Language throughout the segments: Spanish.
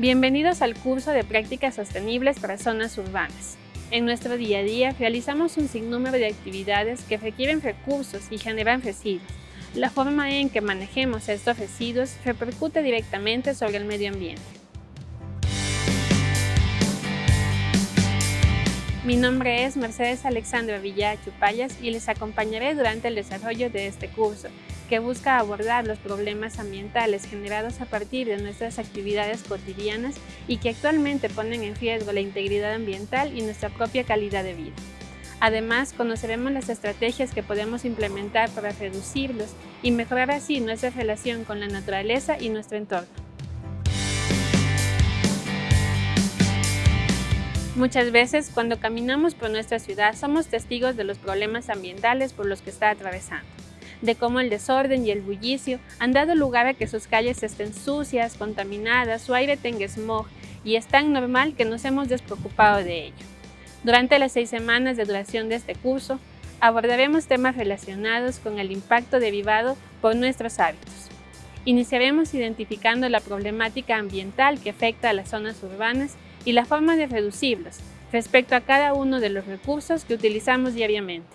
Bienvenidos al curso de prácticas sostenibles para zonas urbanas. En nuestro día a día realizamos un sinnúmero de actividades que requieren recursos y generan residuos. La forma en que manejemos estos residuos repercute directamente sobre el medio ambiente. Mi nombre es Mercedes Alexandra Villa Chupayas y les acompañaré durante el desarrollo de este curso, que busca abordar los problemas ambientales generados a partir de nuestras actividades cotidianas y que actualmente ponen en riesgo la integridad ambiental y nuestra propia calidad de vida. Además, conoceremos las estrategias que podemos implementar para reducirlos y mejorar así nuestra relación con la naturaleza y nuestro entorno. Muchas veces, cuando caminamos por nuestra ciudad, somos testigos de los problemas ambientales por los que está atravesando de cómo el desorden y el bullicio han dado lugar a que sus calles estén sucias, contaminadas, su aire tenga smog, y es tan normal que nos hemos despreocupado de ello. Durante las seis semanas de duración de este curso, abordaremos temas relacionados con el impacto derivado por nuestros hábitos. Iniciaremos identificando la problemática ambiental que afecta a las zonas urbanas y la forma de reducirlos respecto a cada uno de los recursos que utilizamos diariamente.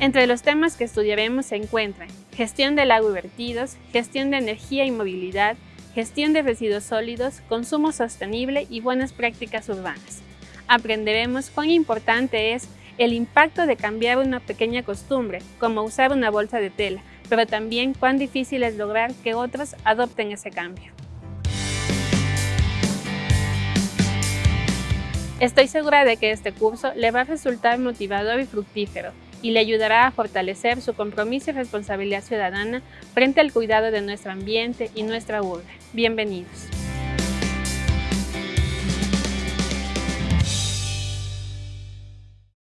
Entre los temas que estudiaremos se encuentran gestión del agua y vertidos, gestión de energía y movilidad, gestión de residuos sólidos, consumo sostenible y buenas prácticas urbanas. Aprenderemos cuán importante es el impacto de cambiar una pequeña costumbre, como usar una bolsa de tela, pero también cuán difícil es lograr que otros adopten ese cambio. Estoy segura de que este curso le va a resultar motivador y fructífero, y le ayudará a fortalecer su compromiso y responsabilidad ciudadana frente al cuidado de nuestro ambiente y nuestra urbe. Bienvenidos.